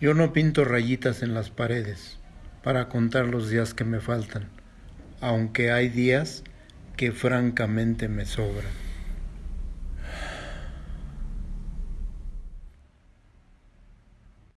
Yo no pinto rayitas en las paredes para contar los días que me faltan, aunque hay días que francamente me sobran.